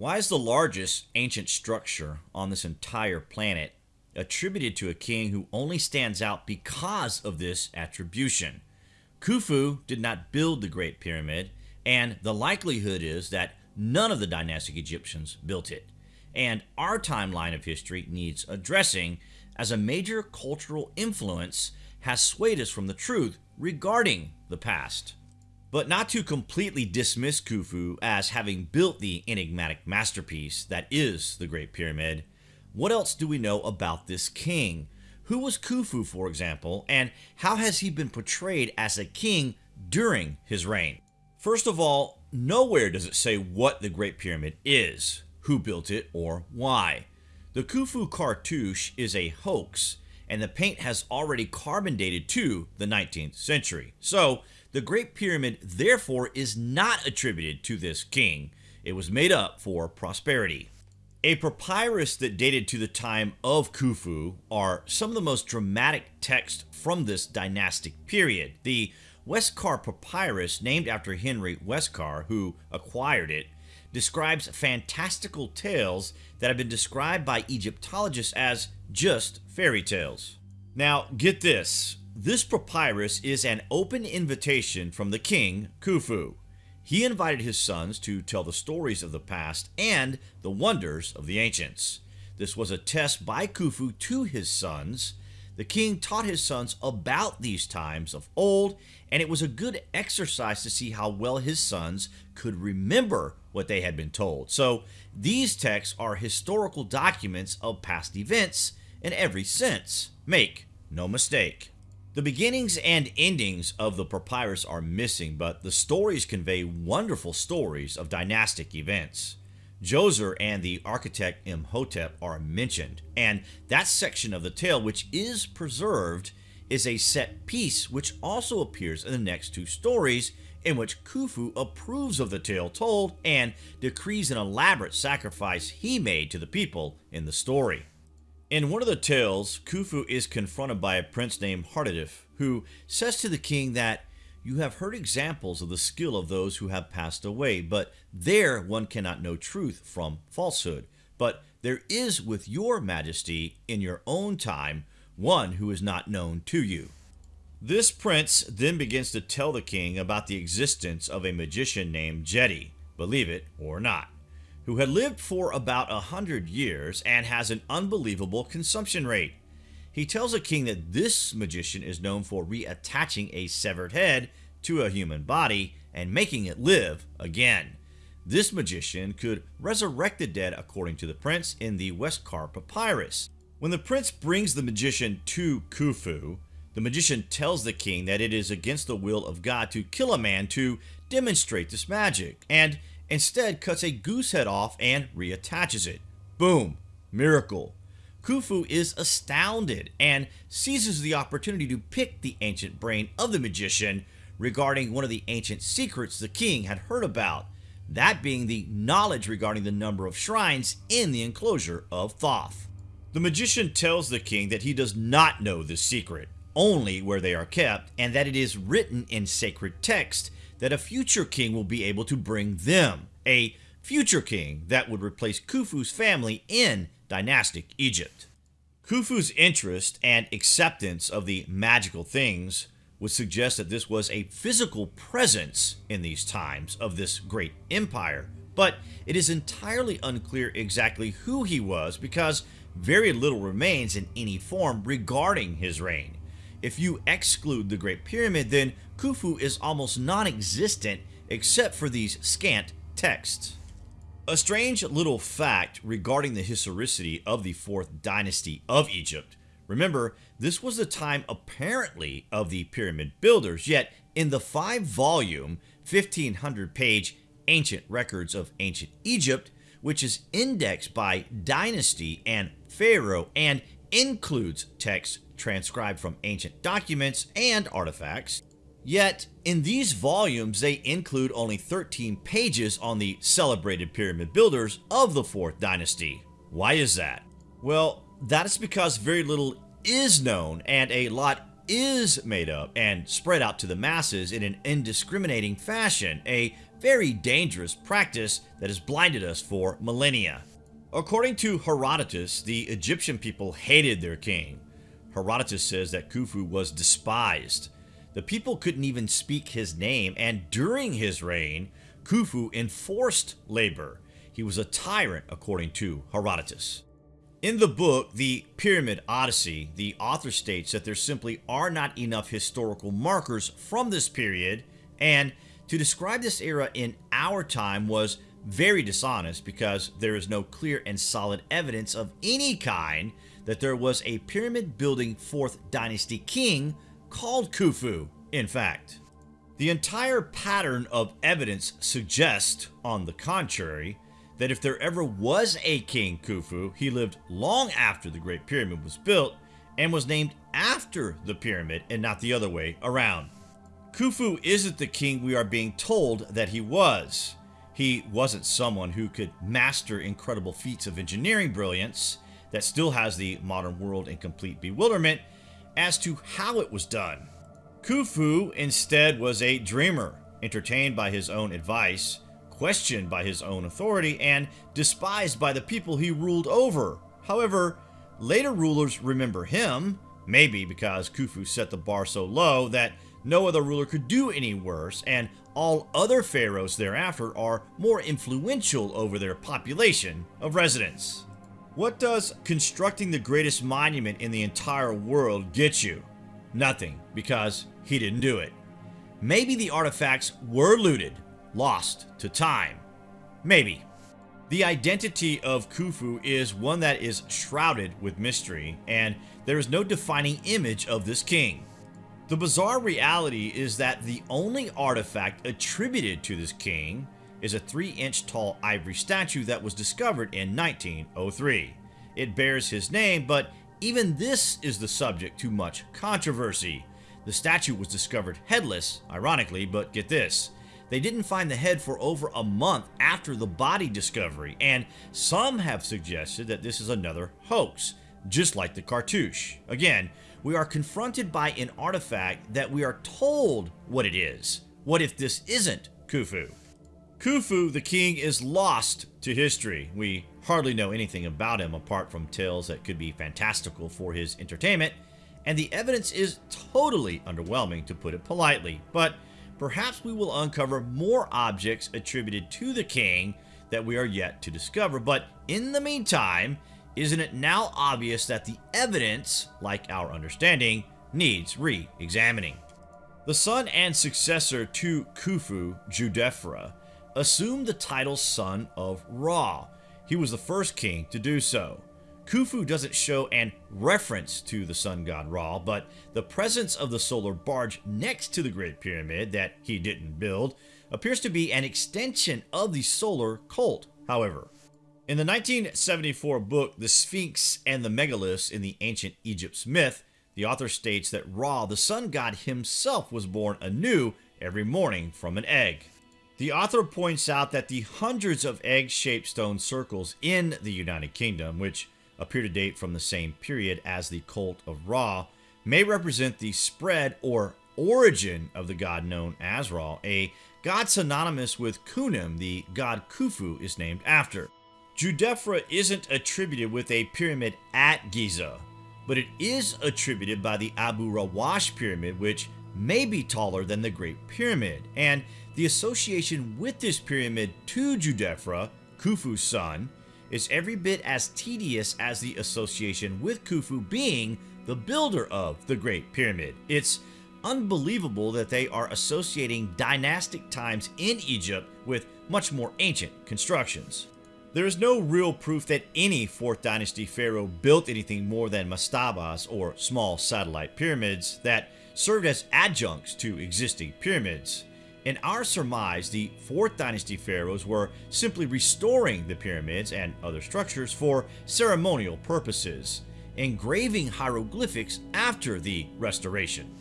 Why is the largest ancient structure on this entire planet attributed to a king who only stands out because of this attribution? Khufu did not build the Great Pyramid, and the likelihood is that none of the dynastic Egyptians built it. And our timeline of history needs addressing as a major cultural influence has swayed us from the truth regarding the past. But not to completely dismiss Khufu as having built the enigmatic masterpiece that is the Great Pyramid, what else do we know about this king? Who was Khufu, for example, and how has he been portrayed as a king during his reign? First of all, nowhere does it say what the Great Pyramid is, who built it, or why. The Khufu cartouche is a hoax, and the paint has already carbon dated to the 19th century. So, the Great Pyramid therefore is not attributed to this king. It was made up for prosperity. A papyrus that dated to the time of Khufu are some of the most dramatic texts from this dynastic period. The Westcar Papyrus, named after Henry Westcar, who acquired it, describes fantastical tales that have been described by Egyptologists as just fairy tales. Now, get this this papyrus is an open invitation from the king, Khufu. He invited his sons to tell the stories of the past and the wonders of the ancients. This was a test by Khufu to his sons. The king taught his sons about these times of old, and it was a good exercise to see how well his sons could remember what they had been told. So, these texts are historical documents of past events in every sense. Make no mistake. The beginnings and endings of the papyrus are missing, but the stories convey wonderful stories of dynastic events. Djoser and the architect Imhotep are mentioned, and that section of the tale which is preserved is a set piece which also appears in the next two stories in which Khufu approves of the tale told and decrees an elaborate sacrifice he made to the people in the story. In one of the tales, Khufu is confronted by a prince named Hardjedef, who says to the king that you have heard examples of the skill of those who have passed away, but there one cannot know truth from falsehood. But there is with your majesty in your own time one who is not known to you. This prince then begins to tell the king about the existence of a magician named Djedi, believe it or not who had lived for about a hundred years and has an unbelievable consumption rate. He tells the king that this magician is known for reattaching a severed head to a human body and making it live again. This magician could resurrect the dead according to the prince in the Westcar Papyrus. When the prince brings the magician to Khufu, the magician tells the king that it is against the will of God to kill a man to demonstrate this magic, and instead cuts a goose head off and reattaches it. Boom! Miracle. Khufu is astounded and seizes the opportunity to pick the ancient brain of the magician regarding one of the ancient secrets the king had heard about, that being the knowledge regarding the number of shrines in the enclosure of Thoth. The magician tells the king that he does not know the secret, only where they are kept, and that it is written in sacred text that a future king will be able to bring them, a future king that would replace Khufu's family in dynastic Egypt. Khufu's interest and acceptance of the magical things would suggest that this was a physical presence in these times of this great empire, but it is entirely unclear exactly who he was because very little remains in any form regarding his reign. If you exclude the Great Pyramid, then Khufu is almost non-existent except for these scant texts. A strange little fact regarding the historicity of the 4th dynasty of Egypt. Remember, this was the time apparently of the pyramid builders, yet in the 5-volume, 1500-page Ancient Records of Ancient Egypt, which is indexed by dynasty and pharaoh and includes texts transcribed from ancient documents and artifacts. Yet, in these volumes, they include only 13 pages on the celebrated pyramid builders of the 4th dynasty. Why is that? Well, that is because very little is known and a lot is made up and spread out to the masses in an indiscriminating fashion, a very dangerous practice that has blinded us for millennia. According to Herodotus, the Egyptian people hated their king. Herodotus says that Khufu was despised. The people couldn't even speak his name, and during his reign, Khufu enforced labor. He was a tyrant, according to Herodotus. In the book, The Pyramid Odyssey, the author states that there simply are not enough historical markers from this period, and to describe this era in our time was very dishonest because there is no clear and solid evidence of any kind that there was a pyramid building 4th dynasty king called Khufu, in fact. The entire pattern of evidence suggests, on the contrary, that if there ever was a King Khufu, he lived long after the Great Pyramid was built and was named after the pyramid and not the other way around. Khufu isn't the king we are being told that he was. He wasn't someone who could master incredible feats of engineering brilliance that still has the modern world in complete bewilderment as to how it was done. Khufu instead was a dreamer, entertained by his own advice, questioned by his own authority, and despised by the people he ruled over. However, later rulers remember him, maybe because Khufu set the bar so low that no other ruler could do any worse, and all other pharaohs thereafter are more influential over their population of residents. What does constructing the greatest monument in the entire world get you? Nothing, because he didn't do it. Maybe the artifacts were looted, lost to time. Maybe. The identity of Khufu is one that is shrouded with mystery, and there is no defining image of this king. The bizarre reality is that the only artifact attributed to this king is a 3 inch tall ivory statue that was discovered in 1903. It bears his name, but even this is the subject to much controversy. The statue was discovered headless, ironically, but get this. They didn't find the head for over a month after the body discovery, and some have suggested that this is another hoax, just like the cartouche. Again, we are confronted by an artifact that we are told what it is. What if this isn't Khufu? Khufu, the king, is lost to history. We hardly know anything about him apart from tales that could be fantastical for his entertainment, and the evidence is totally underwhelming to put it politely. But perhaps we will uncover more objects attributed to the king that we are yet to discover. But in the meantime, isn't it now obvious that the evidence, like our understanding, needs re-examining? The son and successor to Khufu, Djedefre, assumed the title Son of Ra. He was the first king to do so. Khufu doesn't show an reference to the sun god Ra, but the presence of the solar barge next to the Great Pyramid that he didn't build appears to be an extension of the solar cult, however. In the 1974 book, The Sphinx and the Megaliths in the Ancient Egypt's Myth, the author states that Ra, the sun god himself, was born anew every morning from an egg. The author points out that the hundreds of egg-shaped stone circles in the United Kingdom, which appear to date from the same period as the cult of Ra, may represent the spread or origin of the god known as Ra, a god synonymous with Khnum, the god Khufu is named after. Djedefre isn't attributed with a pyramid at Giza, but it is attributed by the Abu Rawash pyramid, which may be taller than the Great Pyramid, and the association with this pyramid to Djedefre, Khufu's son, is every bit as tedious as the association with Khufu being the builder of the Great Pyramid. It's unbelievable that they are associating dynastic times in Egypt with much more ancient constructions. There is no real proof that any 4th dynasty pharaoh built anything more than mastabas or small satellite pyramids that served as adjuncts to existing pyramids. In our surmise, the 4th dynasty pharaohs were simply restoring the pyramids and other structures for ceremonial purposes, engraving hieroglyphics after the restoration.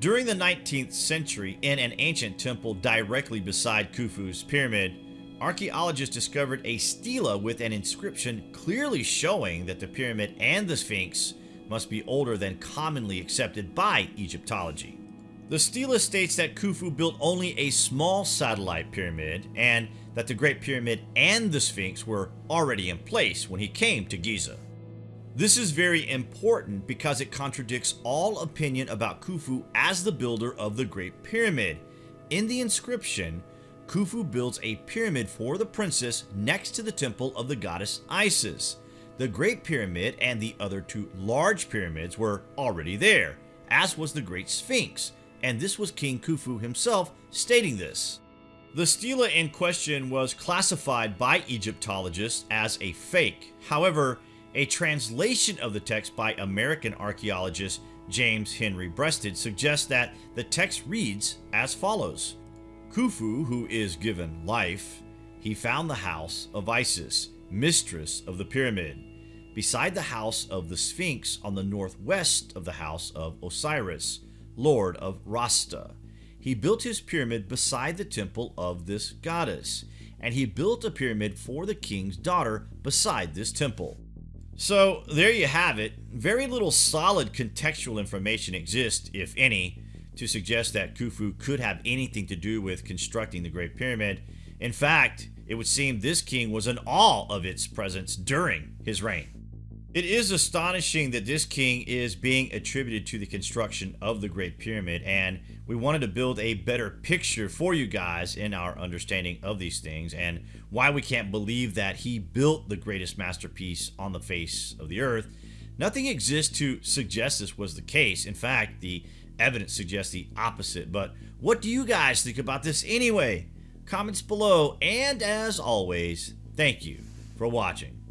During the 19th century, in an ancient temple directly beside Khufu's pyramid, archaeologists discovered a stela with an inscription clearly showing that the pyramid and the Sphinx must be older than commonly accepted by Egyptology. The stela states that Khufu built only a small satellite pyramid and that the Great Pyramid and the Sphinx were already in place when he came to Giza. This is very important because it contradicts all opinion about Khufu as the builder of the Great Pyramid. In the inscription, Khufu builds a pyramid for the princess next to the temple of the goddess Isis. The Great Pyramid and the other two large pyramids were already there, as was the Great Sphinx, and this was King Khufu himself stating this. The stela in question was classified by Egyptologists as a fake. However, a translation of the text by American archaeologist James Henry Breasted suggests that the text reads as follows Khufu, who is given life, he found the house of Isis, mistress of the pyramid, beside the house of the Sphinx on the northwest of the house of Osiris, lord of Rosetau. He built his pyramid beside the temple of this goddess, and he built a pyramid for the king's daughter beside this temple. So there you have it. Very little solid contextual information exists, if any, to suggest that Khufu could have anything to do with constructing the Great Pyramid. In fact, it would seem this king was in awe of its presence during his reign. It is astonishing that this king is being attributed to the construction of the Great Pyramid, and we wanted to build a better picture for you guys in our understanding of these things and why we can't believe that he built the greatest masterpiece on the face of the earth. Nothing exists to suggest this was the case. In fact, the evidence suggests the opposite. But what do you guys think about this anyway? Comments below, and as always, thank you for watching.